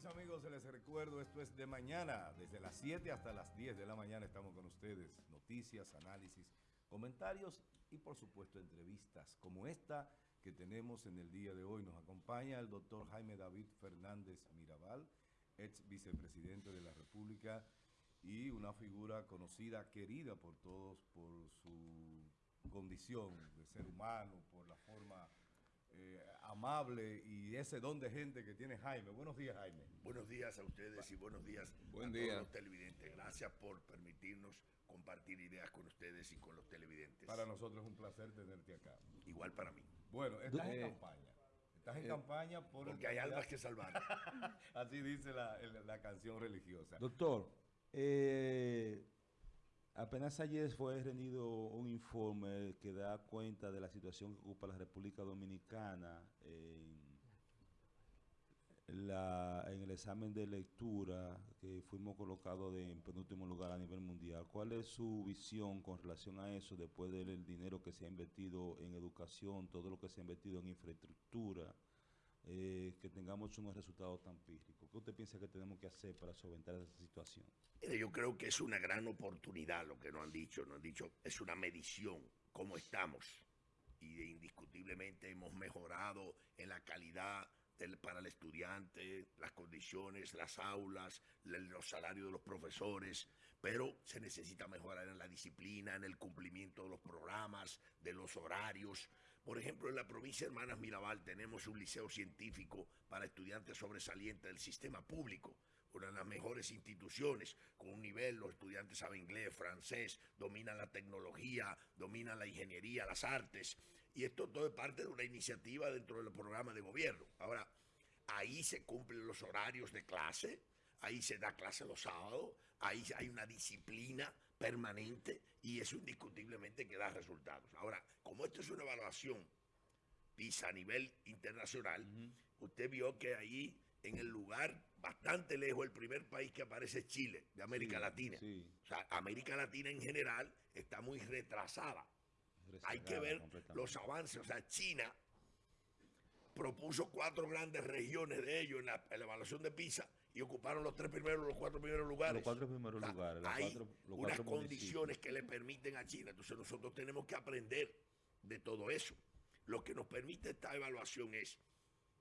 mis amigos, les recuerdo, esto es de mañana, desde las 7 hasta las 10 de la mañana estamos con ustedes. Noticias, análisis, comentarios y por supuesto entrevistas como esta que tenemos en el día de hoy. Nos acompaña el doctor Jaime David Fernández Mirabal, ex vicepresidente de la República y una figura conocida, querida por todos por su condición de ser humano, por la forma eh, amable y ese don de gente que tiene Jaime. Buenos días, Jaime. Buenos días a ustedes y buenos días Buen a día. todos los televidentes. Gracias por permitirnos compartir ideas con ustedes y con los televidentes. Para nosotros es un placer tenerte acá. Igual para mí. Bueno, estás en Eh, campaña. Estás en campaña por el Porque hay almas que salvar. Así dice la, el- la canción religiosa. Doctor, eh, apenas ayer fue rendido un informe que da cuenta de la situación que ocupa la República Dominicana en, el examen de lectura que fuimos colocados en penúltimo lugar a nivel mundial. ¿Cuál es su visión con relación a eso después del dinero que se ha invertido en educación, todo lo que se ha invertido en infraestructura? eh, que tengamos unos resultados tan pírricos. ¿Qué usted piensa que tenemos que hacer para solventar esa situación? Yo creo que es una gran oportunidad lo que nos han dicho. Nos han dicho, es una medición, cómo estamos. Y indiscutiblemente hemos mejorado en la calidad del- para el estudiante, las condiciones, las aulas, la- los salarios de los profesores, pero se necesita mejorar en la disciplina, en el cumplimiento de los programas, de los horarios. Por ejemplo, en la provincia de Hermanas Mirabal tenemos un liceo científico para estudiantes sobresalientes del sistema público una de las mejores instituciones, con un nivel, los estudiantes saben inglés, francés, dominan la tecnología, dominan la ingeniería, las artes, y esto todo es parte de una iniciativa dentro del programa de gobierno. Ahora, ahí se cumplen los horarios de clase, ahí se da clase los sábados, ahí hay una disciplina permanente y eso indiscutiblemente que da resultados. Ahora, como esto es una evaluación PISA a nivel internacional, usted vio que ahí en el lugar bastante lejos, el primer país que aparece es Chile, de América Sí, Latina. sí. O sea, América Latina en general está muy retrasada. Hay que ver los avances. O sea, China propuso cuatro grandes regiones de ellos en la, en la evaluación de PISA y ocuparon los tres primeros, los cuatro primeros lugares. Los cuatro primeros sea, lugares, los Hay cuatro- los unas cuatro condiciones que le permiten a China. Entonces nosotros tenemos que aprender de todo eso. Lo que nos permite esta evaluación es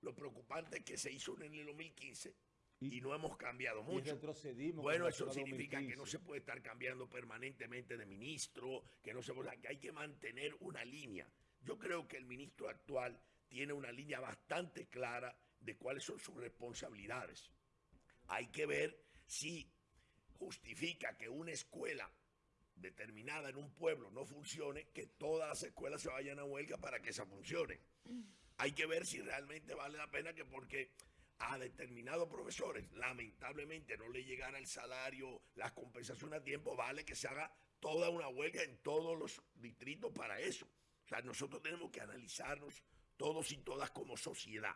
lo preocupante es que se hizo en el 2015 y, Y- no hemos cambiado y mucho. retrocedimos Bueno, eso significa que 2015. no se puede estar cambiando permanentemente de ministro, que no se puede, que hay que mantener una línea. Yo creo que el ministro actual tiene una línea bastante clara de cuáles son sus responsabilidades. Hay que ver si justifica que una escuela determinada en un pueblo no funcione, que todas las escuelas se vayan a huelga para que esa funcione. Hay que ver si realmente vale la pena que porque a determinados profesores lamentablemente no le llegara el salario, la compensación a tiempo, vale que se haga toda una huelga en todos los distritos para eso. O sea, nosotros tenemos que analizarnos todos y todas como sociedad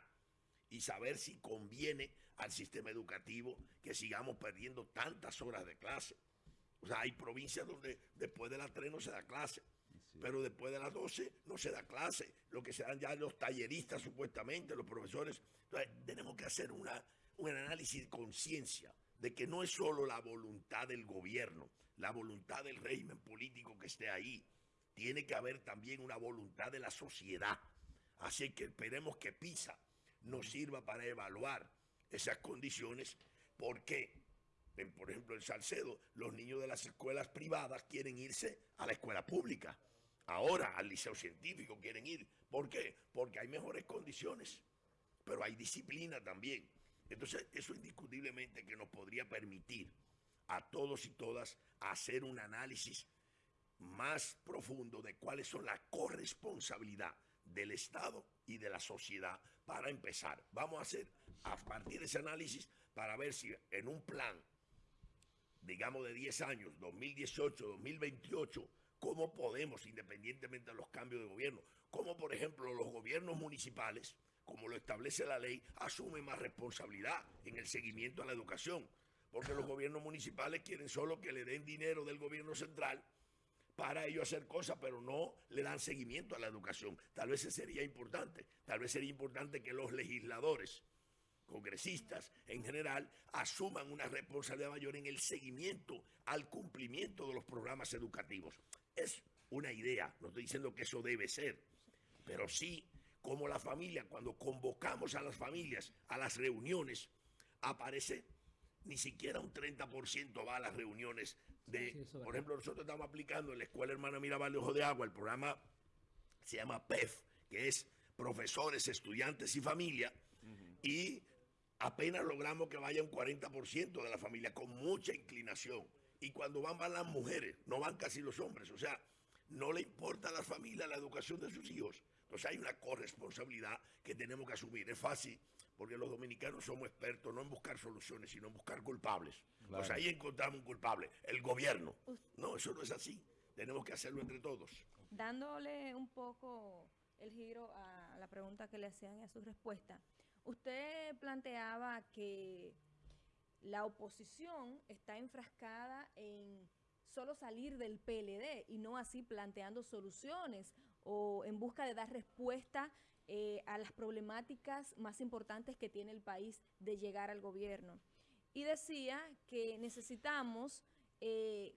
y saber si conviene al sistema educativo que sigamos perdiendo tantas horas de clase. O sea, hay provincias donde después de las 3 no se da clase, Sí. pero después de las 12 no se da clase. Lo que se dan ya los talleristas supuestamente, los profesores. Entonces, tenemos que hacer una, un análisis de conciencia de que no es solo la voluntad del gobierno, la voluntad del régimen político que esté ahí. Tiene que haber también una voluntad de la sociedad. Así que esperemos que PISA nos sirva para evaluar esas condiciones, porque, en, por ejemplo, en Salcedo, los niños de las escuelas privadas quieren irse a la escuela pública. Ahora al liceo científico quieren ir. ¿Por qué? Porque hay mejores condiciones, pero hay disciplina también. Entonces, eso indiscutiblemente que nos podría permitir a todos y todas hacer un análisis más profundo de cuáles son la corresponsabilidad del Estado y de la sociedad para empezar. Vamos a hacer a partir de ese análisis para ver si en un plan, digamos de 10 años, 2018, 2028, cómo podemos, independientemente de los cambios de gobierno, cómo por ejemplo los gobiernos municipales, como lo establece la ley, asumen más responsabilidad en el seguimiento a la educación. Porque los gobiernos municipales quieren solo que le den dinero del gobierno central para ellos hacer cosas, pero no le dan seguimiento a la educación. Tal vez sería importante, tal vez sería importante que los legisladores congresistas en general, asuman una responsabilidad mayor en el seguimiento al cumplimiento de los programas educativos. Es una idea, no estoy diciendo que eso debe ser, pero sí como la familia, cuando convocamos a las familias a las reuniones, aparece ni siquiera un 30% va a las reuniones de, por ejemplo, nosotros estamos aplicando en la Escuela Hermana Mirabal de Ojo de Agua, el programa se llama PEF, que es profesores, estudiantes y familia, y apenas logramos que vaya un 40% de la familia con mucha inclinación. Y cuando van, van las mujeres, no van casi los hombres, o sea, no le importa a la familia la educación de sus hijos. Entonces hay una corresponsabilidad que tenemos que asumir. Es fácil porque los dominicanos somos expertos no en buscar soluciones, sino en buscar culpables. Pues ahí encontramos un culpable, el gobierno. No, eso no es así. Tenemos que hacerlo entre todos. Dándole un poco el giro a la pregunta que le hacían y a su respuesta, usted planteaba que la oposición está enfrascada en solo salir del PLD y no así planteando soluciones o en busca de dar respuesta eh, a las problemáticas más importantes que tiene el país de llegar al gobierno. Y decía que necesitamos eh,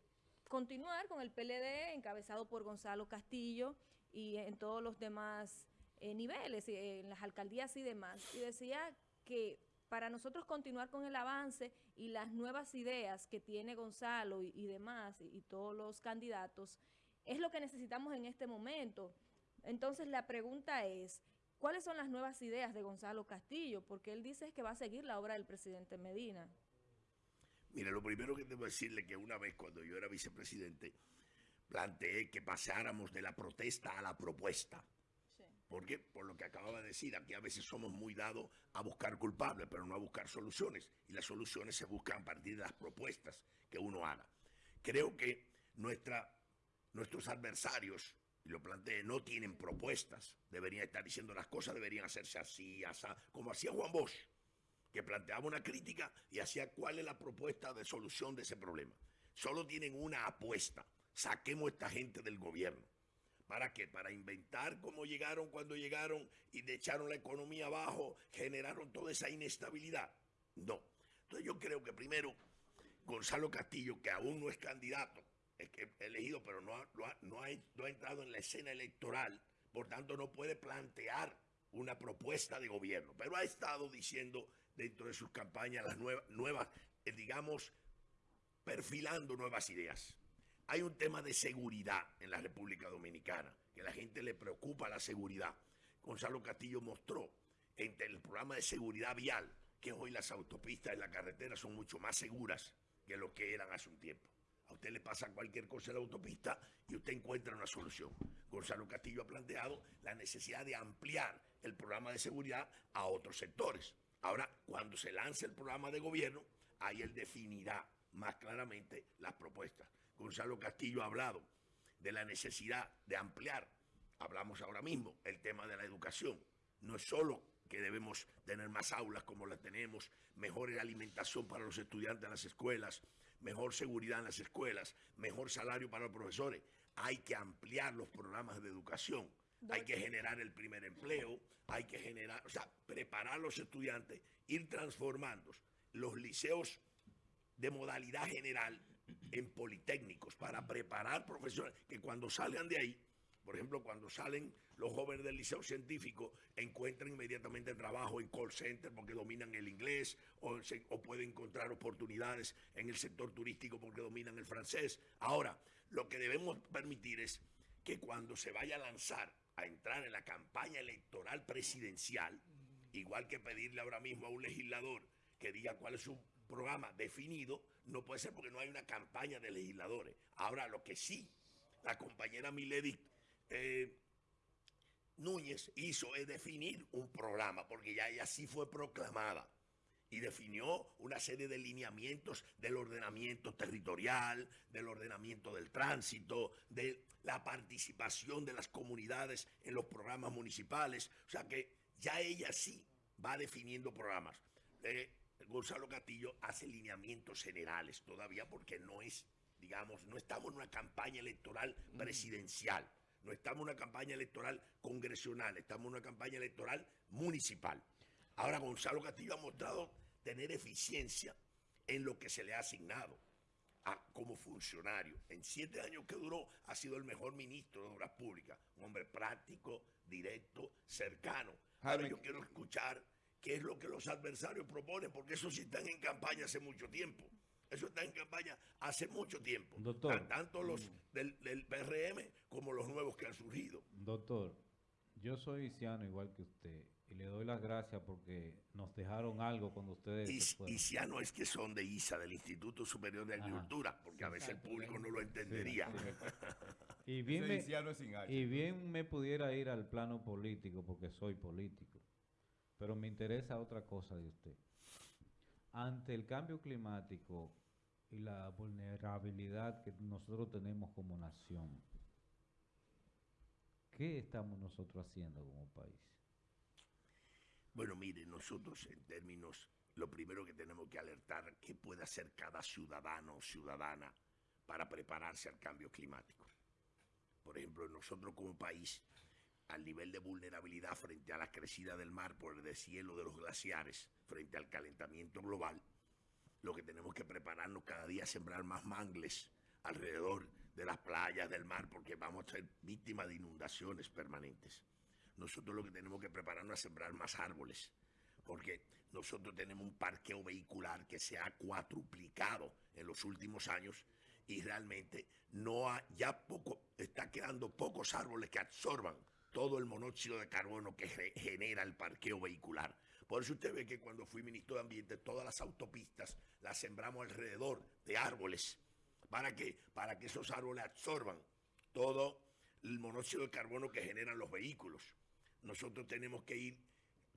continuar con el PLD encabezado por Gonzalo Castillo y en todos los demás eh, niveles, en las alcaldías y demás. Y decía que para nosotros continuar con el avance y las nuevas ideas que tiene Gonzalo y, demás, y, todos los candidatos, es lo que necesitamos en este momento. Entonces la pregunta es, ¿Cuáles son las nuevas ideas de Gonzalo Castillo? Porque él dice que va a seguir la obra del presidente Medina. Mire, lo primero que debo decirle que una vez cuando yo era vicepresidente, planteé que pasáramos de la protesta a la propuesta. ¿Por qué? Por lo que acababa de decir, aquí a veces somos muy dados a buscar culpables, pero no a buscar soluciones. Y las soluciones se buscan a partir de las propuestas que uno haga. Creo que nuestra, nuestros adversarios y lo planteé, no tienen propuestas, deberían estar diciendo las cosas, deberían hacerse así, como hacía Juan Bosch, que planteaba una crítica y hacía cuál es la propuesta de solución de ese problema. Solo tienen una apuesta, saquemos a esta gente del gobierno. ¿Para qué? Para inventar cómo llegaron cuando llegaron y echaron la economía abajo, generaron toda esa inestabilidad. No. Entonces yo creo que primero Gonzalo Castillo, que aún no es candidato, elegido, pero no ha, no, ha, entrado en la escena electoral, por tanto no puede plantear una propuesta de gobierno, pero ha estado diciendo dentro de sus campañas las nuevas, nuevas eh, digamos, perfilando nuevas ideas. Hay un tema de seguridad en la República Dominicana, que a la gente le preocupa la seguridad. Gonzalo Castillo mostró en el programa de seguridad vial que hoy las autopistas y la carretera son mucho más seguras que lo que eran hace un tiempo. A usted le pasa cualquier cosa en la autopista y usted encuentra una solución. Gonzalo Castillo ha planteado la necesidad de ampliar el programa de seguridad a otros sectores. Ahora, cuando se lance el programa de gobierno, ahí él definirá más claramente las propuestas. Gonzalo Castillo ha hablado de la necesidad de ampliar, hablamos ahora mismo, el tema de la educación. No es solo que debemos tener más aulas como las tenemos, mejor alimentación para los estudiantes en las escuelas, mejor seguridad en las escuelas, mejor salario para los profesores. Hay que ampliar los programas de educación, hay que generar el primer empleo, hay que generar, o sea, preparar a los estudiantes, ir transformando los liceos de modalidad general en politécnicos para preparar profesores que cuando salgan de ahí por ejemplo, cuando salen los jóvenes del liceo científico, encuentran inmediatamente trabajo en call center porque dominan el inglés o, pueden encontrar oportunidades en el sector turístico porque dominan el francés. Ahora, lo que debemos permitir es que cuando se vaya a lanzar a entrar en la campaña electoral presidencial, igual que pedirle ahora mismo a un legislador que diga cuál es su programa definido, no puede ser porque no hay una campaña de legisladores. Ahora, lo que sí, la compañera Milady eh, Núñez hizo es definir un programa, porque ya ella sí fue proclamada y definió una serie de lineamientos del ordenamiento territorial, del ordenamiento del tránsito, de la participación de las comunidades en los programas municipales. O sea que ya ella sí va definiendo programas. Eh, Gonzalo Castillo hace lineamientos generales todavía porque no es, digamos, no estamos en una campaña electoral presidencial. No estamos en una campaña electoral congresional, estamos en una campaña electoral municipal. Ahora Gonzalo Castillo ha mostrado tener eficiencia en lo que se le ha asignado a- como funcionario. En siete años que duró ha sido el mejor ministro de Obras Públicas, un hombre práctico, directo, cercano. Ahora yo quiero escuchar qué es lo que los adversarios proponen, porque eso sí están en campaña hace mucho tiempo. Eso está en campaña hace mucho tiempo. Doctor. Tan- Tanto los del, del PRM como los nuevos que han surgido. Doctor, yo soy ciano igual que usted y le doy las gracias porque nos dejaron algo cuando ustedes Y, ya no es que son de ISA, del Instituto Superior de Ajá. Agricultura, porque a veces el público no lo entendería. Y bien, me, haitiano es sin H. y bien me pudiera ir al plano político porque soy político, pero me interesa otra cosa de usted. Ante el cambio climático y la vulnerabilidad que nosotros tenemos como nación, ¿qué estamos nosotros haciendo como país? Bueno, mire, nosotros en términos, lo primero que tenemos que alertar, qué puede hacer cada ciudadano o ciudadana para prepararse al cambio climático. Por ejemplo, nosotros como país, al nivel de vulnerabilidad frente a la crecida del mar por el deshielo de los glaciares, frente al calentamiento global, lo que tenemos que prepararnos cada día es sembrar más mangles alrededor de las playas del mar, porque vamos a ser víctimas de inundaciones permanentes. Nosotros lo que tenemos que prepararnos es sembrar más árboles, porque nosotros tenemos un parqueo vehicular que se ha cuatruplicado en los últimos años y realmente no ha, ya poco, está quedando pocos árboles que absorban todo el monóxido de carbono que ge- genera el parqueo vehicular. Por eso usted ve que cuando fui ministro de Ambiente, todas las autopistas las sembramos alrededor de árboles. ¿Para qué? Para que esos árboles absorban todo el monóxido de carbono que generan los vehículos. Nosotros tenemos que ir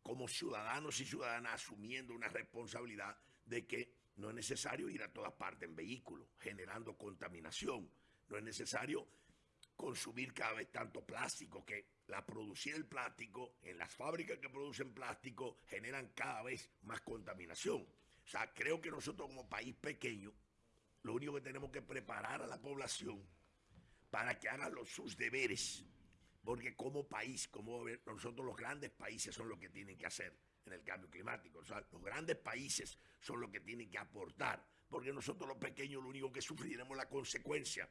como ciudadanos y ciudadanas asumiendo una responsabilidad de que no es necesario ir a todas partes en vehículo, generando contaminación. No es necesario consumir cada vez tanto plástico, que la producir el plástico en las fábricas que producen plástico generan cada vez más contaminación. O sea, creo que nosotros como país pequeño, lo único que tenemos que preparar a la población para que hagan los, sus deberes. Porque como país, como nosotros los grandes países son los que tienen que hacer en el cambio climático. O sea, los grandes países son los que tienen que aportar. Porque nosotros los pequeños lo único que sufriremos la consecuencia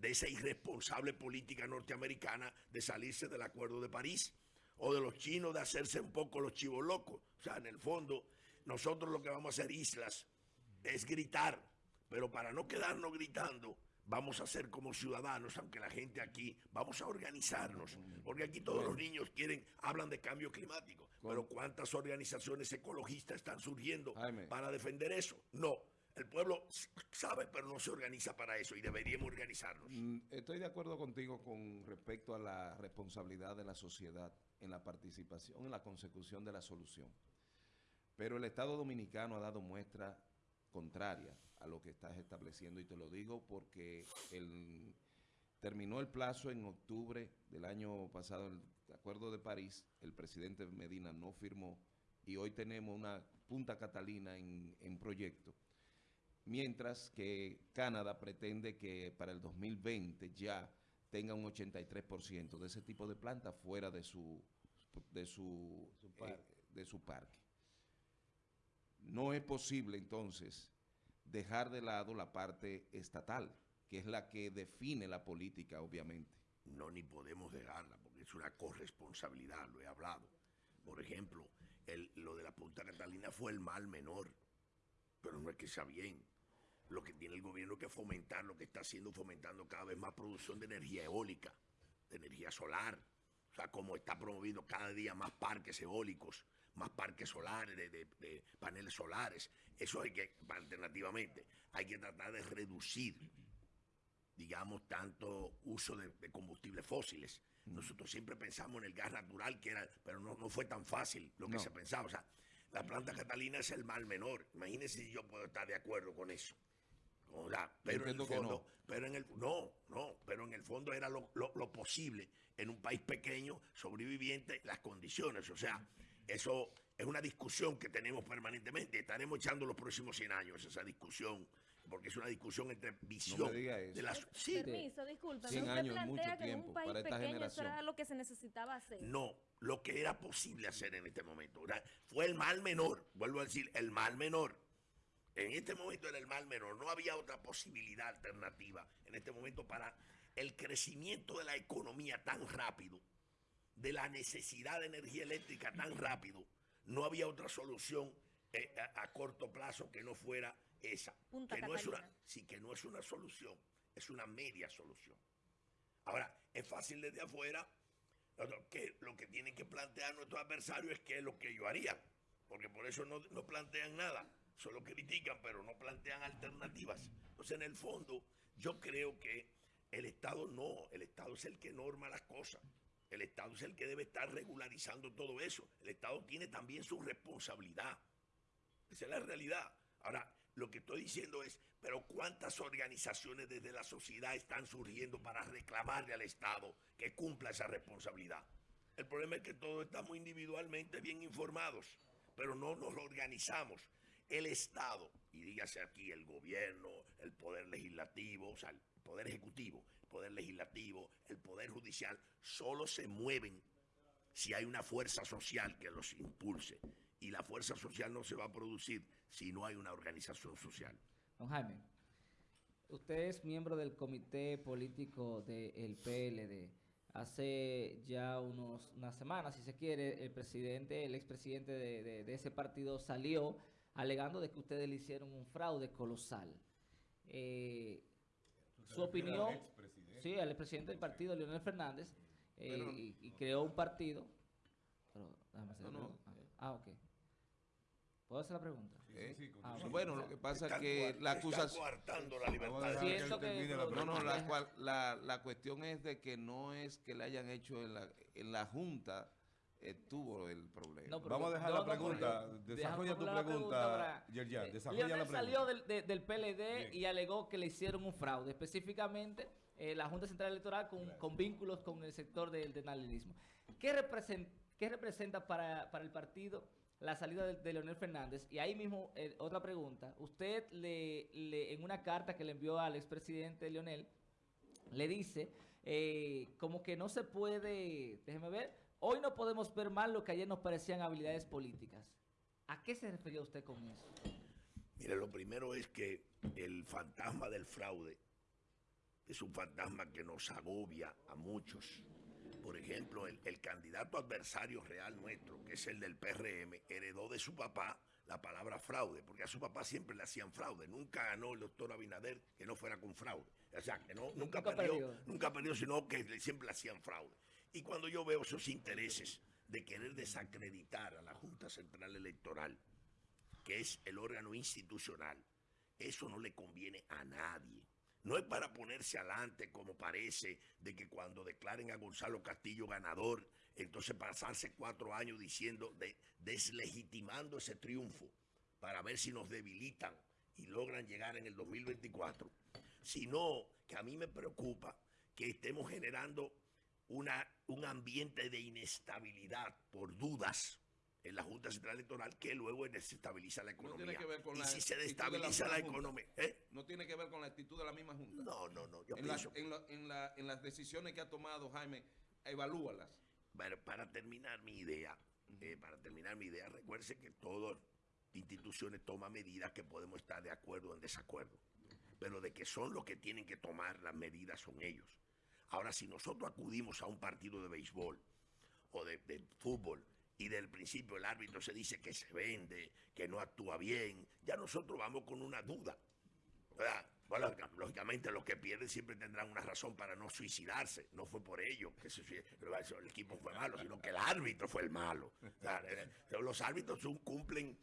de esa irresponsable política norteamericana de salirse del Acuerdo de París. O de los chinos de hacerse un poco los chivos locos. O sea, en el fondo, nosotros lo que vamos a hacer islas es gritar, pero para no quedarnos gritando, vamos a ser como ciudadanos, aunque la gente aquí, vamos a organizarnos, porque aquí todos los niños quieren, hablan de cambio climático, pero ¿cuántas organizaciones ecologistas están surgiendo para defender eso? No, el pueblo sabe, pero no se organiza para eso y deberíamos organizarnos. Mm, Estoy de acuerdo contigo con respecto a la responsabilidad de la sociedad en la participación, en la consecución de la solución. Pero el Estado Dominicano ha dado muestra contraria a lo que estás estableciendo y te lo digo porque terminó el plazo en octubre del año pasado, el Acuerdo de París, el presidente Medina no firmó y hoy tenemos una Punta Catalina en, en proyecto mientras que Canadá pretende que para el 2020 ya tenga un 83% de ese tipo de plantas fuera de su de su, eh, de su parque. No es posible entonces dejar de lado la parte estatal, que es la que define la política, obviamente. no ni podemos dejarla, porque es una corresponsabilidad, lo he hablado. Por ejemplo, el- lo de la Punta Catalina fue el mal menor, pero no es que sea bien. Lo que tiene el gobierno que fomentar, lo que está haciendo, fomentando cada vez más producción de energía eólica, de energía solar. O sea, como está promoviendo cada día más parques eólicos, más parques solares, de, de- de paneles solares. Eso hay que, alternativamente, hay que tratar de reducir digamos, tanto uso de, de combustibles fósiles. Nosotros siempre pensamos en el gas natural, que era, pero no, no fue tan fácil lo que No. se pensaba. O sea, la planta catalina es el mal menor. Imagínense si yo puedo estar de acuerdo con eso. O sea, pero en el fondo, no. pero en el no, no, pero en el fondo era lo, lo- lo posible en un país pequeño, sobreviviente, las condiciones. O sea, eso es una discusión que tenemos permanentemente. Estaremos echando los próximos 100 años esa discusión, porque es una discusión entre visión de las sí, Permiso, disculpe. 100 usted años es mucho plantea que en tiempo un país pequeño eso era lo que se necesitaba hacer. No, lo que era posible hacer en este momento. ¿verdad? Fue el mal menor, vuelvo a decir, el mal menor. En este momento era el mal menor, no había otra posibilidad alternativa en este momento para el crecimiento de la economía tan rápido, de la necesidad de energía eléctrica tan rápido, no había otra solución eh, a, a corto plazo que no fuera esa. Punta que no es una, sí, que no es una solución, es una media solución. Ahora, es fácil desde afuera, que, lo que tienen que plantear nuestros adversarios es qué es lo que ellos harían, porque por eso no, no plantean nada, solo critican, pero no plantean alternativas. Entonces, en el fondo, yo creo que el Estado no, el Estado es el que norma las cosas. El Estado es el que debe estar regularizando todo eso. El Estado tiene también su responsabilidad. Esa es la realidad. Ahora, lo que estoy diciendo es, pero ¿cuántas organizaciones desde la sociedad están surgiendo para reclamarle al Estado que cumpla esa responsabilidad? El problema es que todos estamos individualmente bien informados, pero no nos organizamos. El Estado, y dígase aquí el gobierno, el poder legislativo, o sea, el poder ejecutivo, el poder legislativo, el poder judicial, solo se mueven si hay una fuerza social que los impulse. Y la fuerza social no se va a producir si no hay una organización social. Don Jaime, usted es miembro del comité político del PLD. Hace ya unos, unas semanas, si se quiere, el presidente, el expresidente de, de- de ese partido salió alegando de que ustedes le hicieron un fraude colosal. Eh, su opinión, sí, al expresidente del partido, Leonel Fernández, eh, Pero- y, y creó un partido. Pero, déjame hacer No, no. Ah, ok. ¿Puedo hacer la pregunta? ¿eh? Ah, Sí, bueno, lo que pasa es que la acusación... coartando la libertad. Que que la No, no, la, cual- la, la cuestión es de que no es que le hayan hecho en la, en la Junta, estuvo el problema. No, Vamos a dejar la pregunta. Desarrolla tu pregunta, Yerjan, Eh, desarrolla la pregunta. salió del, de- del PLD Bien. y alegó que le hicieron un fraude, específicamente eh, la Junta Central Electoral con, con vínculos con el sector del denalinismo. ¿Qué, represent- qué representa para, para el partido la salida de, de Leonel Fernández? Y ahí mismo, eh, otra pregunta. Usted, le, le- en una carta que le envió al expresidente Leonel, le dice eh, como que no se puede, déjeme ver, hoy no podemos ver mal lo que ayer nos parecían habilidades políticas. ¿A qué se refería usted con eso? Mire, lo primero es que el fantasma del fraude es un fantasma que nos agobia a muchos. Por ejemplo, el, el candidato adversario real nuestro, que es el del PRM, heredó de su papá la palabra fraude, porque a su papá siempre le hacían fraude. Nunca ganó el doctor Abinader que no fuera con fraude. O sea, que no, nunca, Nunca perdió, perdió. nunca perdió, sino que siempre le hacían fraude. Y cuando yo veo esos intereses de querer desacreditar a la Junta Central Electoral, que es el órgano institucional, eso no le conviene a nadie. No es para ponerse adelante como parece de que cuando declaren a Gonzalo Castillo ganador, entonces pasarse cuatro años diciendo, de, deslegitimando ese triunfo para ver si nos debilitan y logran llegar en el 2024, sino que a mí me preocupa que estemos generando una, un ambiente de inestabilidad por dudas en la Junta Central Electoral que luego desestabiliza la No economía. tiene que ver con y la si se actitud de la destabiliza economía, ¿eh? No tiene que ver con la actitud de la misma Junta. No, no, no. Yo en, la- en la- en las decisiones que ha tomado Jaime, evalúalas. para, para terminar mi idea, eh, para terminar mi idea, recuerde que todas instituciones toman medidas que podemos estar de acuerdo o en desacuerdo, pero de que son los que tienen que tomar las medidas son ellos. Ahora, si nosotros acudimos a un partido de béisbol o de, de fútbol y del principio el árbitro se dice que se vende, que no actúa bien, ya nosotros vamos con una duda. ¿verdad? Bueno, lógicamente los que pierden siempre tendrán una razón para no suicidarse. No fue por ello que se el equipo fue malo, sino que el árbitro fue el malo. O sea, eh, los árbitros cumplen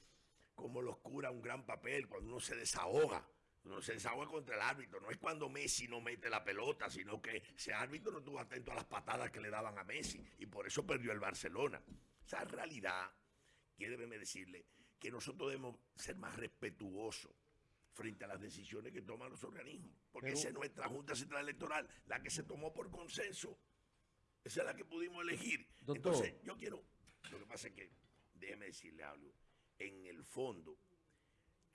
como los curas un gran papel cuando uno se desahoga. Uno se desahoga contra el árbitro. No es cuando Messi no mete la pelota, sino que ese árbitro no estuvo atento a las patadas que le daban a Messi. Y por eso perdió el Barcelona. Esa realidad, quiere decirle que nosotros debemos ser más respetuosos frente a las decisiones que toman los organismos. Porque Pero- esa es nuestra Junta Central Electoral, la que se tomó por consenso. Esa es la que pudimos elegir. Doctor. Entonces, yo quiero, lo que pasa es que, déjeme decirle algo, en el fondo,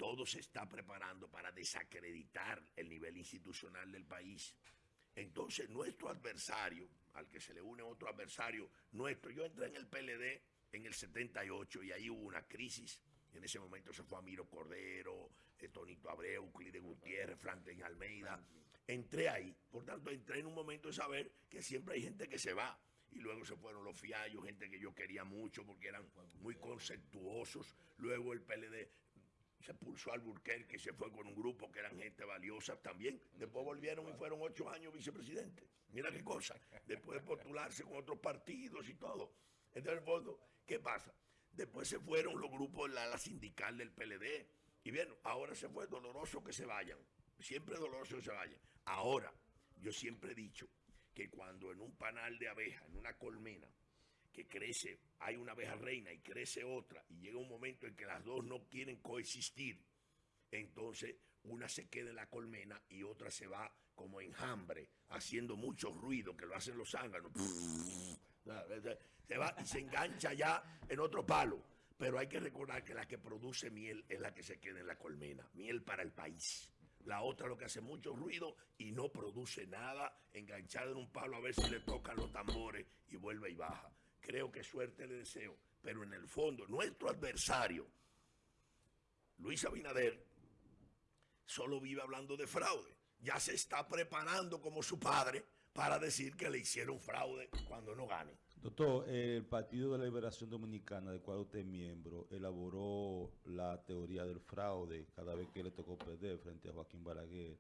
todo se está preparando para desacreditar el nivel institucional del país. Entonces, nuestro adversario, al que se le une otro adversario nuestro, yo entré en el PLD en el 78 y ahí hubo una crisis. En ese momento se fue Amiro Cordero, eh, Tonito Abreu, Clide Gutiérrez, Franklin Almeida. Entré ahí, por tanto entré en un momento de saber que siempre hay gente que se va. Y luego se fueron los fiallos, gente que yo quería mucho porque eran muy conceptuosos. Luego el PLD se pulsó al Burquerque, se fue con un grupo que eran gente valiosa también. Después volvieron y fueron ocho años vicepresidente. Mira qué cosa. Después de postularse con otros partidos y todo. Entonces, en el fondo, ¿qué pasa? Después se fueron los grupos, la, la sindical del PLD. Y bien, ahora se fue doloroso que se vayan. Siempre doloroso que se vayan. Ahora, yo siempre he dicho que cuando en un panal de abeja, en una colmena, que crece, hay una abeja reina y crece otra, y llega un momento en que las dos no quieren coexistir, entonces una se queda en la colmena y otra se va como enjambre, haciendo mucho ruido, que lo hacen los zánganos. Se va y se engancha ya en otro palo. Pero hay que recordar que la que produce miel es la que se queda en la colmena. Miel para el país. La otra lo que hace mucho ruido y no produce nada, enganchada en un palo a ver si le tocan los tambores y vuelve y baja. Creo que suerte le deseo. Pero en el fondo, nuestro adversario, Luis Abinader, solo vive hablando de fraude. Ya se está preparando como su padre para decir que le hicieron fraude cuando no gane. Doctor, el Partido de la Liberación Dominicana, del cual usted es miembro, elaboró la teoría del fraude cada vez que le tocó perder frente a Joaquín Balaguer.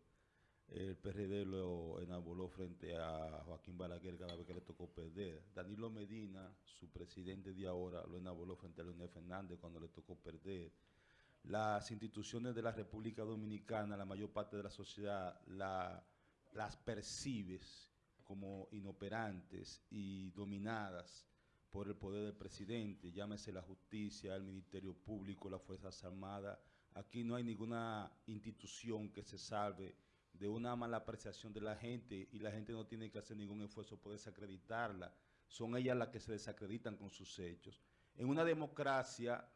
El PRD lo enamoró frente a Joaquín Balaguer cada vez que le tocó perder. Danilo Medina, su presidente de ahora, lo enamoró frente a Leonel Fernández cuando le tocó perder. Las instituciones de la República Dominicana, la mayor parte de la sociedad, la, las percibes como inoperantes y dominadas por el poder del presidente, llámese la justicia, el Ministerio Público, las Fuerzas Armadas. Aquí no hay ninguna institución que se salve de una mala apreciación de la gente y la gente no tiene que hacer ningún esfuerzo por desacreditarla. Son ellas las que se desacreditan con sus hechos. En una democracia,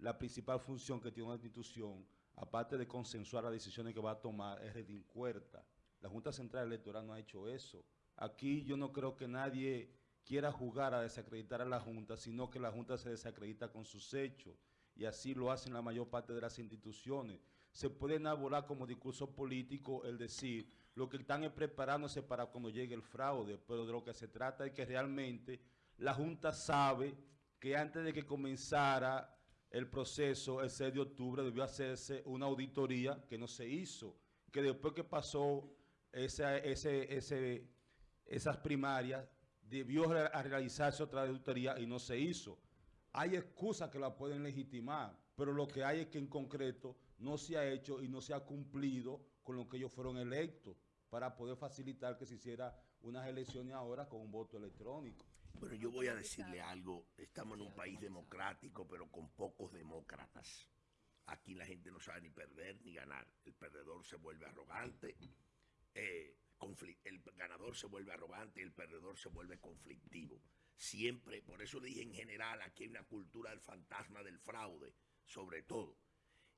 la principal función que tiene una institución, aparte de consensuar las decisiones que va a tomar, es redincuerta. La Junta Central Electoral no ha hecho eso. Aquí yo no creo que nadie quiera jugar a desacreditar a la Junta, sino que la Junta se desacredita con sus hechos. Y así lo hacen la mayor parte de las instituciones. Se puede elaborar como discurso político el decir lo que están es preparándose para cuando llegue el fraude, pero de lo que se trata es que realmente la Junta sabe que antes de que comenzara el proceso el 6 de octubre debió hacerse una auditoría que no se hizo, que después que pasó ese esas primarias, debió realizarse otra auditoría y no se hizo. Hay excusas que la pueden legitimar, pero lo que hay es que en concreto no se ha hecho y no se ha cumplido con lo que ellos fueron electos para poder facilitar que se hiciera unas elecciones ahora con un voto electrónico. Bueno, yo voy a decirle algo. Estamos en un país democrático, pero con pocos demócratas. Aquí la gente no sabe ni perder ni ganar. El perdedor se vuelve arrogante. Eh, el ganador se vuelve arrogante, el perdedor se vuelve conflictivo. Siempre, por eso le dije en general, aquí hay una cultura del fantasma del fraude, sobre todo.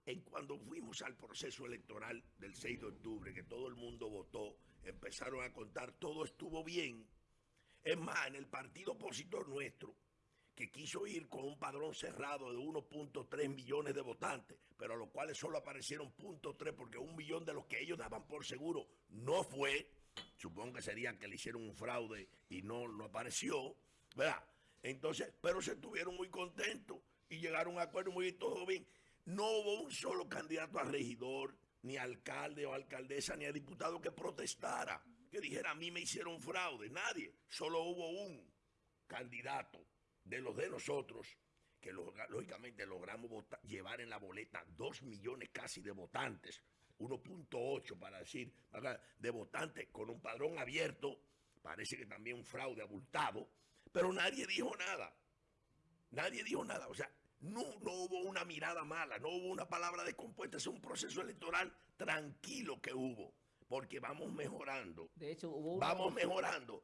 En cuando fuimos al proceso electoral del 6 de octubre, que todo el mundo votó, empezaron a contar, todo estuvo bien. Es más, en el partido opositor nuestro, que quiso ir con un padrón cerrado de 1.3 millones de votantes, pero a los cuales solo aparecieron .3 porque un millón de los que ellos daban por seguro no fue, supongo que sería que le hicieron un fraude y no, no apareció, ¿verdad? Entonces, pero se estuvieron muy contentos y llegaron a un acuerdo muy todo bien. No hubo un solo candidato a regidor, ni alcalde o alcaldesa, ni a diputado que protestara, que dijera a mí me hicieron fraude, nadie, solo hubo un candidato de los de nosotros, que lógicamente logramos llevar en la boleta dos millones casi de votantes, 1.8 para decir, de votantes con un padrón abierto, parece que también un fraude abultado, pero nadie dijo nada. Nadie dijo nada. O sea, no, no hubo una mirada mala, no hubo una palabra descompuesta. Es un proceso electoral tranquilo que hubo, porque vamos mejorando. De hecho, hubo Vamos mejorando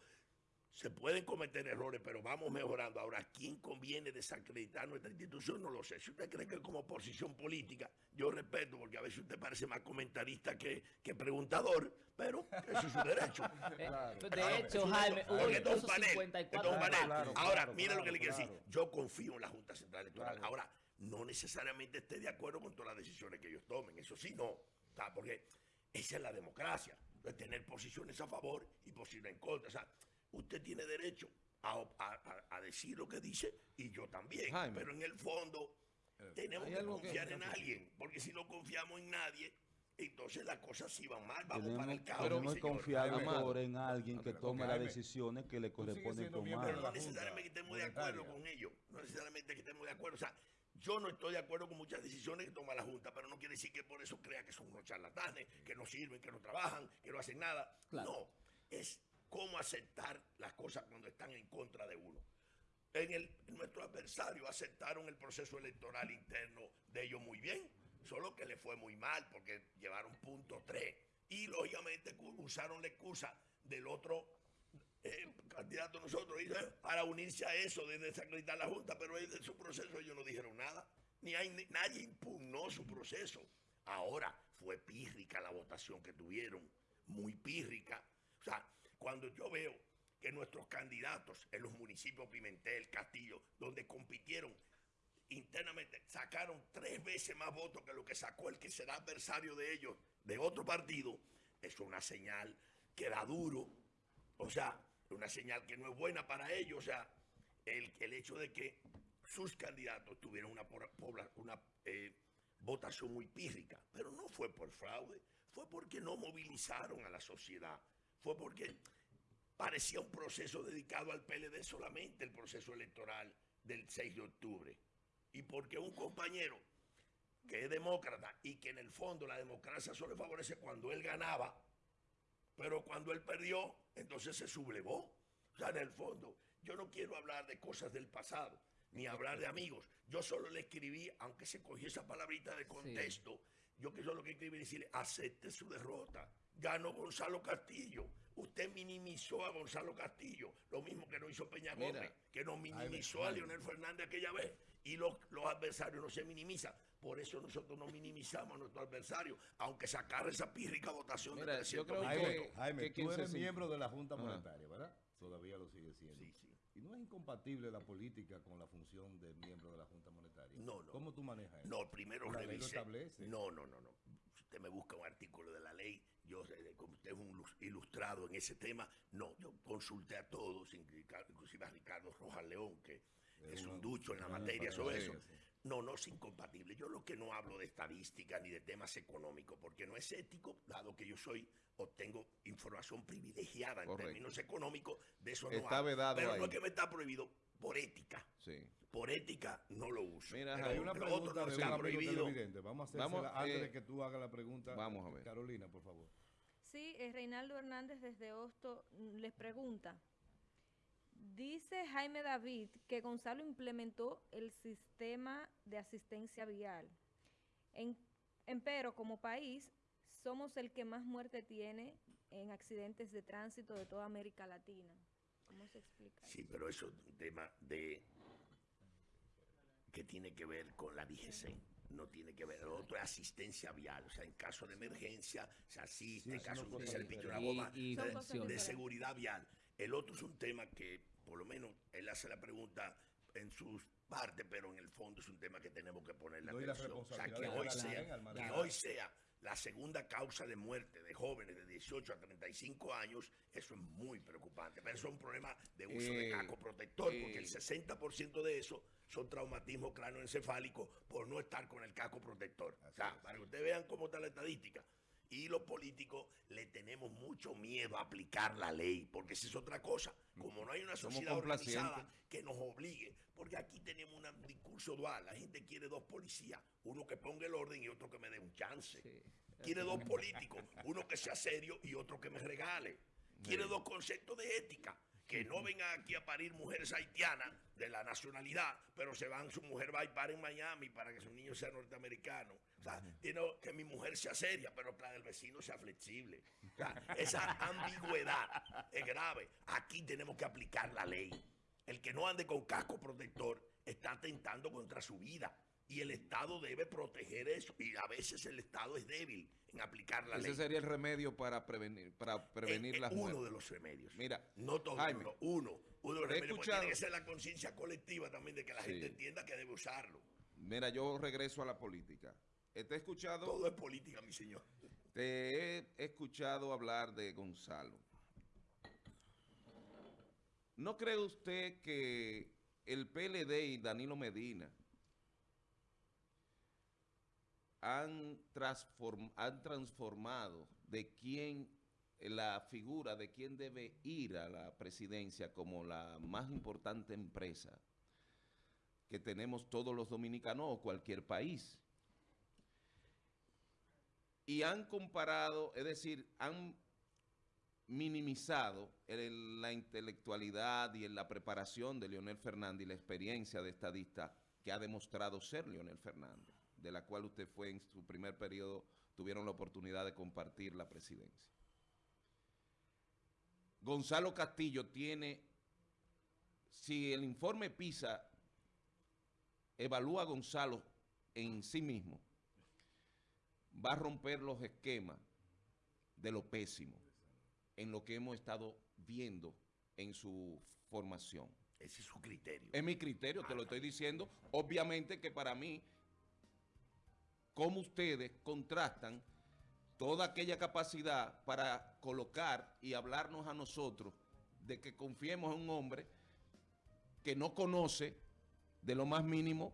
se pueden cometer errores, pero vamos mejorando. Ahora, ¿quién conviene desacreditar nuestra institución? No lo sé. Si usted cree que como posición política, yo respeto, porque a veces usted parece más comentarista que, que preguntador, pero eso es su derecho. Eh, Claro, de claro, hecho, Jaime, hubo un incluso panel, 54 esto es un panel. Claro, Ahora, claro, mire lo que le quiero claro. decir. Yo confío en la Junta Central Electoral. Claro. Ahora, no necesariamente esté de acuerdo con todas las decisiones que ellos tomen. Eso sí, no. Porque esa es la democracia. De tener posiciones a favor y posiciones en contra. O sea, usted tiene derecho a, decir lo que dice y yo también. Jaime. Pero en el fondo tenemos hay que confiar en alguien. Porque si no confiamos en nadie, entonces las cosas sí van mal. Vamos para Tenemos, el caos. tenemos que señor. confiar mejor en alguien que pero, tome las decisiones que le corresponden tomar. Pero no necesariamente que estemos de acuerdo con ellos. No necesariamente que estemos de acuerdo. O sea, yo no estoy de acuerdo con muchas decisiones que toma la Junta, pero no quiere decir que por eso crea que son unos charlatanes, que no sirven, que no trabajan, que no hacen nada. Claro. No, es cómo aceptar las cosas cuando están en contra de uno. En el, nuestros adversarios aceptaron el proceso electoral interno de ellos muy bien, solo que le fue muy mal porque llevaron punto 3 y lógicamente usaron la excusa del otro eh, candidato nosotros dice, para unirse a eso de desacreditar la Junta, pero en su proceso ellos no dijeron nada, ni, hay, ni- nadie impugnó su proceso. Ahora fue pírrica la votación que tuvieron, muy pírrica. Cuando yo veo que nuestros candidatos en los municipios Pimentel, Castillo, donde compitieron internamente, sacaron tres veces más votos que lo que sacó el que será adversario de ellos de otro partido, es una señal que da duro, o sea, una señal que no es buena para ellos, o sea, el, hecho de que sus candidatos tuvieron una eh, votación muy pírrica, pero no fue por fraude, fue porque no movilizaron a la sociedad, fue porque parecía un proceso dedicado al PLD solamente, el proceso electoral del 6 de octubre, y porque un compañero que es demócrata y que en el fondo la democracia solo le favorece cuando él ganaba, pero cuando él perdió, entonces se sublevó. O sea, en el fondo, yo no quiero hablar de cosas del pasado, ni hablar de amigos. Yo solo le escribí, aunque se cogió esa palabrita de contexto, yo que solo que escribí decirle, acepte su derrota. Ganó Gonzalo Castillo. Usted minimizó a Gonzalo Castillo, lo mismo que no hizo Peña Mira. Gómez, que nos minimizó a. Leonel Fernández aquella vez. Y los, los adversarios no se minimizan. Por eso nosotros no minimizamos a nuestro adversario, aunque sacar esa pírrica votación Mira, de yo 300 creo mil que- Jaime. Jaime, que tú 15 eres miembro de la Junta. Monetaria, ¿verdad? Todavía lo sigue siendo. Sí, sí. ¿Y no es incompatible la política con la función de miembro de la Junta Monetaria? No, no. ¿Cómo tú manejas eso? No, primero revise. establece. No, no, no, no. Usted me busca un artículo de la ley, yo, como usted es un ilus- ilustrado en ese tema, no, yo consulté a todos, inclusive a Ricardo Rojas León, que es un ducho en la materia sobre eso. No, no es incompatible. Yo lo que no hablo de estadística ni de temas económicos, porque no es ético, dado que yo soy, obtengo información privilegiada en Correcto. términos económicos, de eso no Está hablo. vedado Pero no ahí. es que me está prohibido por ética. Sí. Por ética no lo uso. Mira, Pero Hay una pregunta de un está amigo prohibido. televidente. Vamos a hacerla Vamos, antes eh, de que tú hagas la pregunta. vamos a ver. Carolina, por favor. Sí, eh, Reinaldo Hernández desde Hosto mm, les pregunta. Dice Jaime David que Gonzalo implementó el sistema de asistencia vial. En, empero, como país, somos el que más muerte tiene en accidentes de tránsito de toda América Latina. ¿Cómo se explica? Sí, pero eso es un tema de que tiene que ver con la DGC. No tiene que ver. Lo otro es asistencia vial. O sea, en caso de emergencia se asiste, Sí, en caso no de cosa servicio, una bomba Y- y Son de- seguridad vial. El otro es un tema que, por lo menos, él hace la pregunta en sus partes, pero en el fondo es un tema que tenemos que y la atención. O sea, que hoy sea, al que hoy sea la segunda causa de muerte de jóvenes de 18 a 35 años, eso es muy preocupante. Pero eso es un problema de uso de Eh, casco protector, porque eh. el 60% de eso son traumatismos cráneoencefálicos por no estar con el casco protector. O sea, para que ustedes vean cómo está la estadística. Y los políticos le tenemos mucho miedo a aplicar la ley, porque esa es otra cosa. Como no hay una sociedad organizada que nos obligue, porque aquí tenemos un discurso dual. La gente quiere dos policías, uno que ponga el orden y otro que me dé un chance. Sí. Quiere dos políticos, uno que sea serio y otro que me regale. Quiere Sí. dos conceptos de ética, que no vengan aquí a parir mujeres haitianas de la nacionalidad, pero se van, su mujer va a parar en Miami para que su niño sea norteamericano. O sea, tiene que mi mujer sea seria, pero la del vecino sea flexible. O sea, esa ambigüedad es grave. Aquí tenemos que aplicar la ley. El que no ande con casco protector está atentando contra su vida. Y el Estado debe proteger eso. Y a veces el Estado es débil en aplicar la Ese ley. sería el remedio para prevenir, para prevenir Es- es las uno muertes. de los remedios. Mira, no todo, Jaime, no, uno. Uno de los remedios. escuchado- Tiene que ser la conciencia colectiva también de que la Sí. gente entienda que debe usarlo. Mira, yo regreso a la política. Eh, Te he escuchado, Todo es política, mi señor. te he escuchado hablar de Gonzalo. ¿No cree usted que el PLD y Danilo Medina han, transform- han transformado de quién la figura de quién debe ir a la presidencia como la más importante empresa que tenemos todos los dominicanos o cualquier país? Y han comparado, es decir, han minimizado la intelectualidad y en la preparación de Leonel Fernández y la experiencia de estadista que ha demostrado ser Leonel Fernández, de la cual usted fue en su primer periodo, tuvieron la oportunidad de compartir la presidencia. Gonzalo Castillo tiene, si el informe PISA evalúa a Gonzalo en sí mismo, va a romper los esquemas de lo pésimo en lo que hemos estado viendo en su formación. Ese es su criterio. Es mi criterio, te lo estoy diciendo. Obviamente que para mí, como ustedes contrastan toda aquella capacidad para colocar y hablarnos a nosotros de que confiemos en un hombre que no conoce de lo más mínimo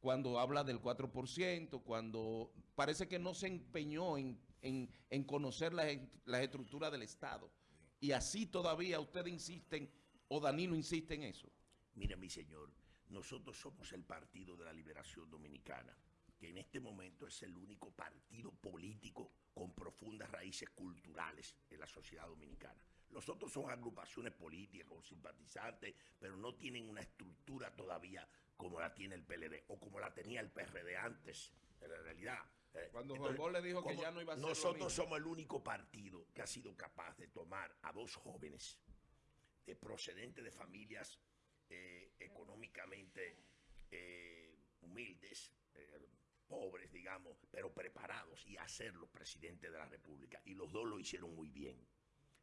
cuando habla del 4%, cuando parece que no se empeñó en, en- en conocer las, las estructuras del Estado. Y así todavía ustedes insisten, o Danilo insiste en eso. Mira, mi señor, nosotros somos el Partido de la Liberación Dominicana, que en este momento es el único partido político con profundas raíces culturales en la sociedad dominicana. Los otros son agrupaciones políticas con simpatizantes, pero no tienen una estructura todavía como la tiene el PLD o como la tenía el PRD antes, en la realidad. Eh, Cuando Juan Bosch le dijo que ya no iba a ser Nosotros somos el único partido que ha sido capaz de tomar a dos jóvenes eh, procedentes de familias eh, económicamente eh, humildes, pobres, digamos, pero preparados y hacerlos presidente de la República. Y los dos lo hicieron muy bien.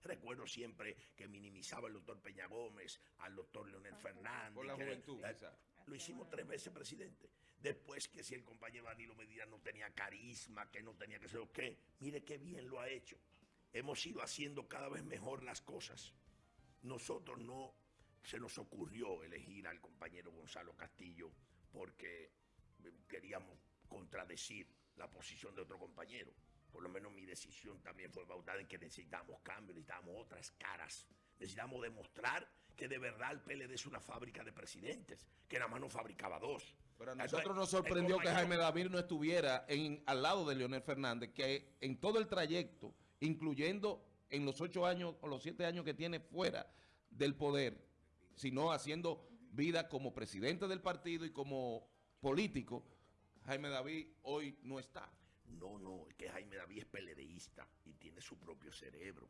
Recuerdo siempre que minimizaba el doctor Peña Gómez, al doctor Leonel Fernández. Por la que- juventud, eh, quizá. Lo hicimos tres veces presidente. Después que si el compañero Danilo Medina no tenía carisma, que no tenía que ser qué, mire qué bien lo ha hecho. Hemos ido haciendo cada vez mejor las cosas. Nosotros no se nos ocurrió elegir al compañero Gonzalo Castillo porque eh, queríamos contradecir la posición de otro compañero. Por lo menos mi decisión también fue bautada en que necesitamos cambio, necesitamos otras caras. Necesitamos demostrar que de verdad el PLD es una fábrica de presidentes, que nada más no fabricaba dos. Pero a Entonces, nosotros nos sorprendió que Jaime David no estuviera en, al lado de Leonel Fernández, que en todo el trayecto, incluyendo en los ocho años o los siete años que tiene fuera del poder, sino haciendo vida como presidente del partido y como político, Jaime David hoy no está. No, no, es que Jaime David es peledeísta y tiene su propio cerebro.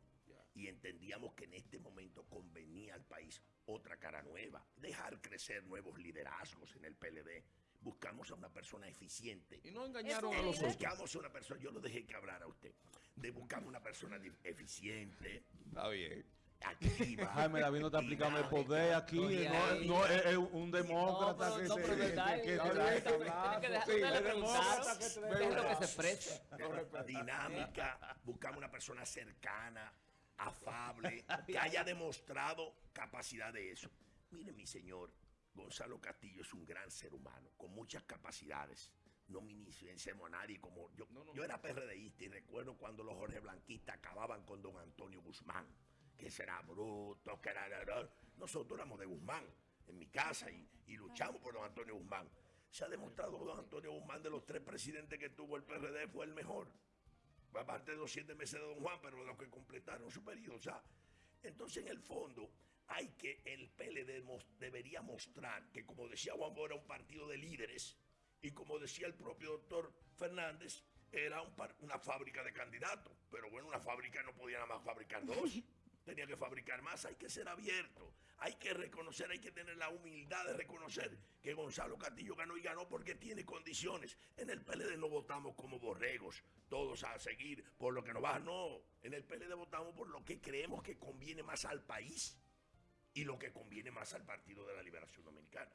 Y entendíamos que en este momento convenía al país otra cara nueva, dejar crecer nuevos liderazgos en el PLD. Buscamos a una persona eficiente. Y no engañaron a los otros. Buscamos a una persona, yo lo dejé que hablara a usted, de buscamos una persona eficiente, Está bien. Activa. Jaime David no está aplicando el poder aquí, no, es, es un demócrata que se- que- dinámica, buscamos una persona cercana, afable, que haya demostrado capacidad de eso. Mire, mi señor, Gonzalo Castillo es un gran ser humano, con muchas capacidades. No minimicemos a nadie como yo. No, no. Yo era PRDista y recuerdo cuando los Jorge Blanquistas acababan con don Antonio Guzmán, que será bruto, que era... Nosotros éramos de Guzmán en mi casa y, luchamos por don Antonio Guzmán. Se ha demostrado que don Antonio Guzmán, de los tres presidentes que tuvo el PRD, fue el mejor aparte de los siete meses de Don Juan, pero los que completaron su periodo. O sea, entonces en el fondo hay que, el PLD debería mostrar que, como decía Juan Bosch, era un partido de líderes y como decía el propio doctor Fernández, era una fábrica de candidatos. Pero bueno, una fábrica no podía nada más fabricar dos. Tenía que fabricar más, hay que ser abierto, hay que reconocer, hay que tener la humildad de reconocer que Gonzalo Castillo ganó y ganó porque tiene condiciones. En el PLD no votamos como borregos, todos a seguir por lo que nos va, no. En el PLD votamos por lo que creemos que conviene más al país y lo que conviene más al Partido de la Liberación Dominicana.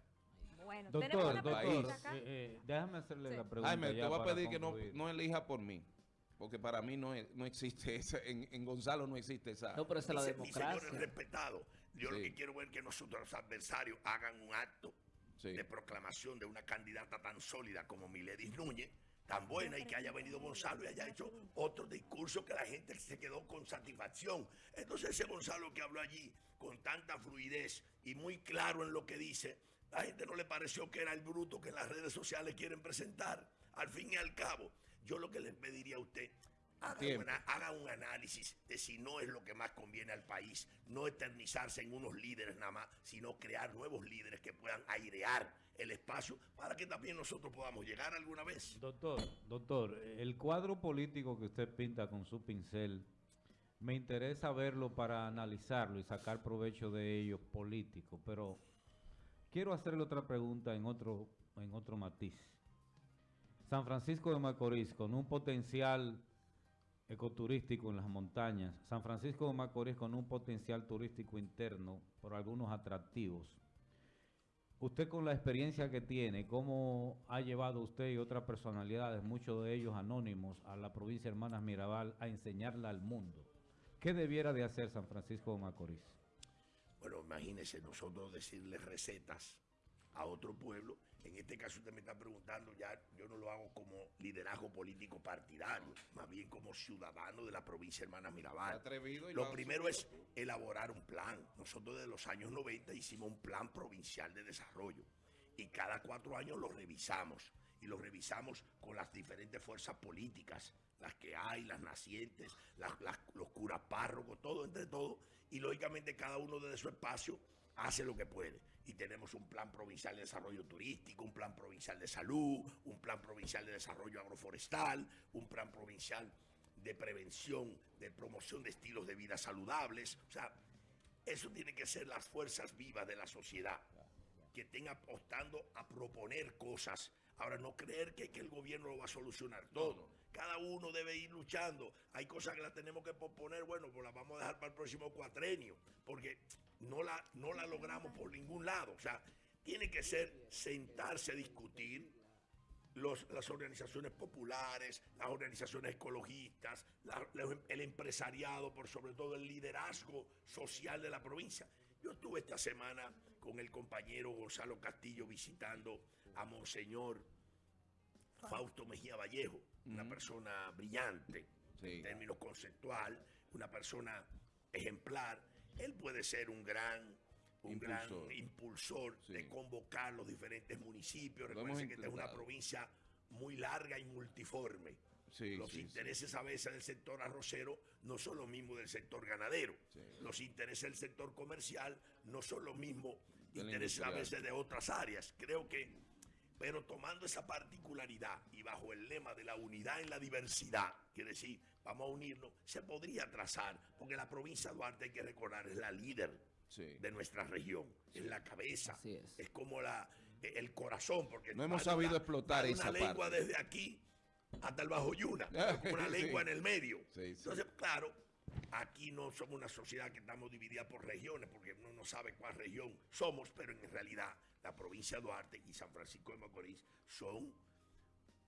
Bueno, tenemos Doctor, una doctor, pregunta acá. eh, eh, déjame hacerle Sí. la pregunta. Jaime, te voy a pedir que no elija por mí. Porque para mí no, no existe esa, en, en Gonzalo no existe esa. No, pero esa es la mis señores democracia. respetados, yo lo Sí. que quiero es que nosotros los adversarios hagan un acto Sí. de proclamación de una candidata tan sólida como Miledis Núñez, tan buena y que haya venido Gonzalo y haya hecho otro discurso que la gente se quedó con satisfacción. Entonces ese Gonzalo que habló allí con tanta fluidez y muy claro en lo que dice, la gente no le pareció que era el bruto que en las redes sociales quieren presentar. Al fin y al cabo, yo lo que les pediría a usted, haga, Tiempo. una- haga un análisis de si no es lo que más conviene al país, no eternizarse en unos líderes nada más, sino crear nuevos líderes que puedan airear el espacio para que también nosotros podamos llegar alguna vez. Doctor, doctor, el cuadro político que usted pinta con su pincel, me interesa verlo para analizarlo y sacar provecho de ello político, pero quiero hacerle otra pregunta en otro, en otro matiz. San Francisco de Macorís, con un potencial ecoturístico en las montañas, San Francisco de Macorís con un potencial turístico interno por algunos atractivos. Usted con la experiencia que tiene, ¿cómo ha llevado usted y otras personalidades, muchos de ellos anónimos, a la provincia de Hermanas Mirabal a enseñarla al mundo? ¿Qué debiera de hacer San Francisco de Macorís? Bueno, imagínese nosotros decirle recetas a otro pueblo. En este caso usted me está preguntando, ya yo no lo hago como liderazgo político partidario, más bien como ciudadano de la provincia de Hermanas Mirabal. Atrevido y Lo primero es elaborar un plan. Nosotros desde los años 90 hicimos un plan provincial de desarrollo y cada cuatro años lo revisamos y lo revisamos con las diferentes fuerzas políticas, las que hay, las nacientes, las- las- los curas párrocos, todo entre todo y lógicamente cada uno desde su espacio hace lo que puede. Y tenemos un plan provincial de desarrollo turístico, un plan provincial de salud, un plan provincial de desarrollo agroforestal, un plan provincial de prevención, de promoción de estilos de vida saludables. O sea, eso tiene que ser las fuerzas vivas de la sociedad, que estén apostando a proponer cosas. Ahora, no creer que, que el gobierno lo va a solucionar todo. Cada uno debe ir luchando. Hay cosas que las tenemos que posponer, bueno, pues las vamos a dejar para el próximo cuatrenio, porque no la, no la logramos por ningún lado. O sea, tiene que ser sentarse a discutir, los- las organizaciones populares, las organizaciones ecologistas, la- la- el empresariado, por sobre todo el liderazgo social de la provincia. Yo estuve esta semana con el compañero Gonzalo Castillo visitando a Monseñor Fausto Mejía Vallejo, una persona brillante Sí. en términos conceptual, una persona ejemplar. Él puede ser un gran un gran Impulsor. impulsor Sí. de convocar los diferentes municipios. Recuerden que esta es una provincia muy larga y multiforme. Sí, los sí, intereses a veces del sector arrocero no son los mismos del sector ganadero. Los intereses del sector comercial no son los mismos intereses a veces de otras áreas. Creo que, pero tomando esa particularidad y bajo el lema de la unidad en la diversidad, quiere decir, vamos a unirnos, se podría trazar, porque la provincia de Duarte, hay que recordar, es la líder Sí. de nuestra región, es la cabeza, es. como la, eh, el corazón, porque No hemos sabido una- explotar esa una lengua parte. desde aquí hasta el Bajo Yuna, una Sí. lengua en el medio. Sí. Entonces, claro, aquí no somos una sociedad que estamos dividida por regiones, porque uno no sabe cuál región somos, pero en realidad la provincia de Duarte y San Francisco de Macorís son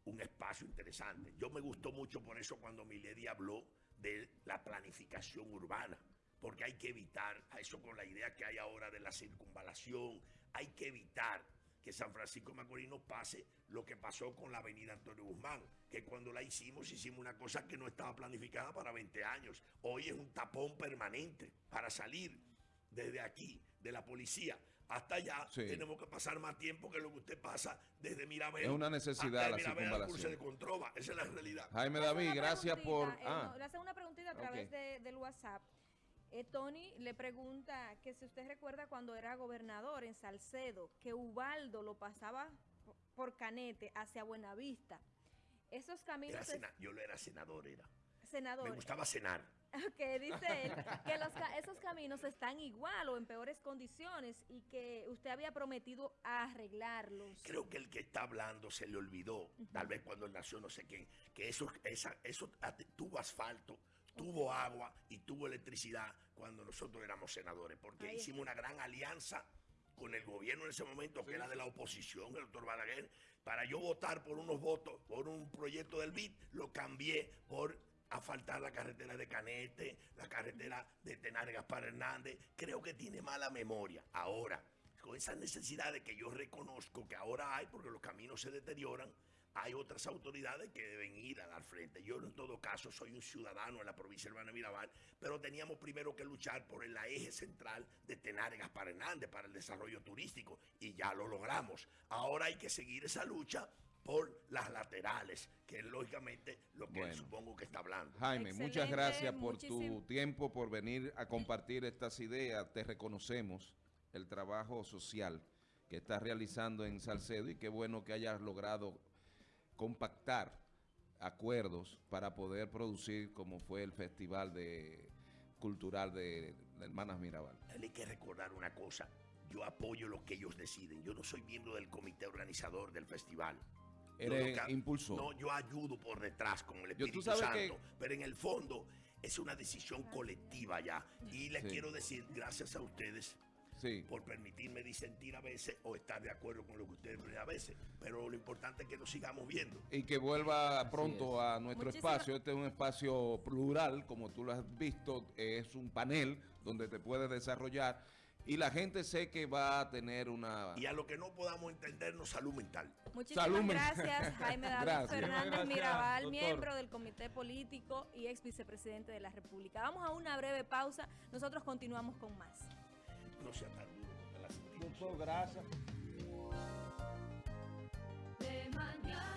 un espacio interesante. Yo me gustó mucho por eso cuando Milady habló de la planificación urbana, porque hay que evitar, eso con la idea que hay ahora de la circunvalación, hay que evitar que San Francisco de Macorís no pase lo que pasó con la avenida Antonio Guzmán, que cuando la hicimos hicimos una cosa que no estaba planificada para 20 años. Hoy es un tapón permanente para salir desde aquí, de la policía, hasta allá Sí. tenemos que pasar más tiempo que lo que usted pasa desde Mirabel. Es una necesidad hasta la circunvalación. de Controva. Esa es la realidad. Jaime David, gracias por... eh, Ah, no, le hace una preguntita a través de- del WhatsApp. Eh, Tony le pregunta que si usted recuerda cuando era gobernador en Salcedo, que Ubaldo lo pasaba po- por Canete hacia Buenavista. Esos caminos, Era es- sena- yo lo era senador, era. senador, Me gustaba cenar. que dice él que los esos caminos están igual o en peores condiciones y que usted había prometido arreglarlos. Creo que el que está hablando se le olvidó, tal vez cuando él nació, no sé quién, que eso, esa, eso tuvo asfalto, tuvo agua y tuvo electricidad cuando nosotros éramos senadores, porque Ahí hicimos una gran alianza con el gobierno en ese momento, que era de la oposición, el doctor Balaguer, para yo votar por unos votos, por un proyecto del BID, lo cambié por asfaltar la carretera de Canete, la carretera de Tenares Gaspar Hernández. Creo que tiene mala memoria. Ahora, con esas necesidades que yo reconozco que ahora hay, porque los caminos se deterioran, hay otras autoridades que deben ir a dar frente. Yo en todo caso soy un ciudadano en la provincia de Hermana Mirabal, pero teníamos primero que luchar por el eje central de Tenares Gaspar Hernández para el desarrollo turístico y ya lo logramos. Ahora hay que seguir esa lucha por las laterales, que es lógicamente lo que Bueno. supongo que está hablando. Jaime, muchas gracias por tu tiempo, por venir a compartir estas ideas. Te reconocemos el trabajo social que estás realizando en Salcedo y qué bueno que hayas logrado compactar acuerdos para poder producir como fue el Festival de Cultural de, de Hermanas Mirabal. Hay que recordar una cosa. Yo apoyo lo que ellos deciden. Yo no soy miembro del comité organizador del festival. Yo Eres lo impulsor. No, yo ayudo por detrás con el Yo- Espíritu sabes Santo. que- Pero en el fondo es una decisión colectiva ya. Y les Sí. quiero decir, gracias a ustedes Sí. por permitirme disentir a veces o estar de acuerdo con lo que ustedes ven a veces. Pero lo importante es que nos sigamos viendo. Y que vuelva pronto a nuestro Muchísimas- espacio. Este es un espacio plural, como tú lo has visto, es un panel donde te puedes desarrollar y la gente sé que va a tener una... Y a lo que no podamos entendernos, salud mental. Muchísimas Salud, gracias, Jaime David Gracias. Fernández Gracias, Mirabal, doctor. miembro del Comité Político y ex vicepresidente de la República. Vamos a una breve pausa, nosotros continuamos con más. No sea tan duro Doctor, gracias. De mañana.